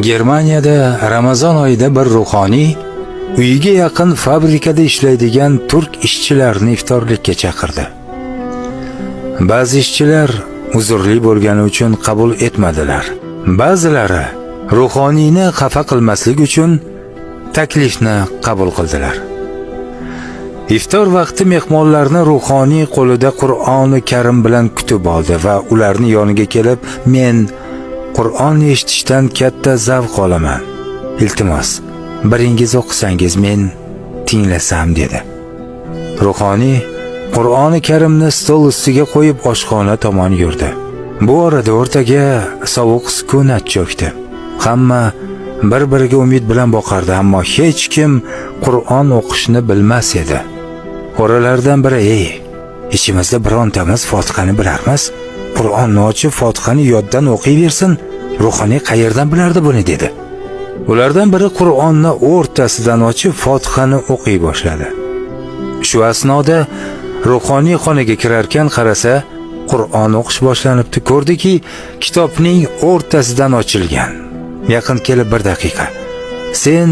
Germaniyada Ramazon oyida bir ruhoniy uyiga yaqin fabrikada ishlaydigan turk ishchilarni iftorlikka chaqirdi. Ba'zi ishchilar uzrli bo'lgani uchun qabul etmadilar. Ba'zilari ruhoniyni xafa qilmaslik uchun taklifni qabul qildilar. Iftor vaqti mehmonlarni ruhoniy qo'lida Qur'oni Karim bilan kutib oldi va ularni yoniga kelib, men Qur'on eshitishdan katta zavq olaman. Iltimos, biringiz o'qisangiz men tinglasam dedi. Ruhoniy Qur'oni Karimni stol ustiga qo'yib oshxona tomon yurdi. Bu orada o'rtaga sovuq sukunat cho'kdi. Hamma bir-biriga umid bilan boqardi, ammo hech kim Qur'on o'qishni bilmas edi. Oralardan biri, "Ey, ichimizda birontamiz Fotihani bilarmiz?" Qur'onni ochib Fotihani yoddan o'qiyversin, ruhoniy qayerdan bilardi buni dedi. Ulardan biri Qur'onni o'rtasidan ochib Fotihani o'qiy boshladi. Shu asnoda ruhoniy xonaga kirarkan qarasa, Qur'on o'qish boshlanibdi. Ko'rdiki, kitobning o'rtasidan ochilgan. Yaqin kelib bir daqiqa. Sen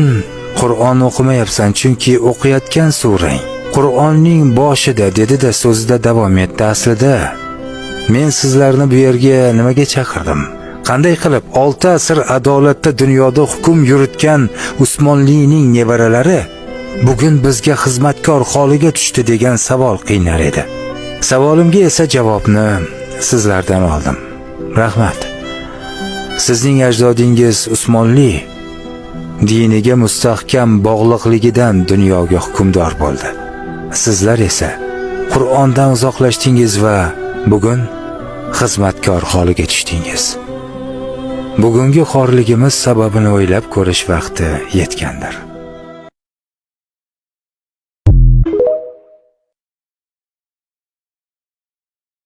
Qur'on o'qimayapsan, chunki o'qiyotgan surang Qur'onning boshida dedi-da so'zida davom etdi. Aslida Men sizlarni bu yerga nimaga chaqirdim? Qanday qilib 6 asr adolatda dunyoda hukm yuritgan Usmonlining nevaralari bugun bizga xizmatkor holiga tushdi degan savol qiynar edi. Savolimga esa javobni sizlardan oldim. Rahmat. Sizning ajdodingiz Usmonli diniga mustahkam bog'liqligidan dunyoga hukmdor bo'ldi. Sizlar esa Qur'ondan uzoqlashdingiz va bugun xizmatkor holiga tushdingiz. Bugungi xorligimiz sababini o'ylab ko'rish vaqti yetgandir.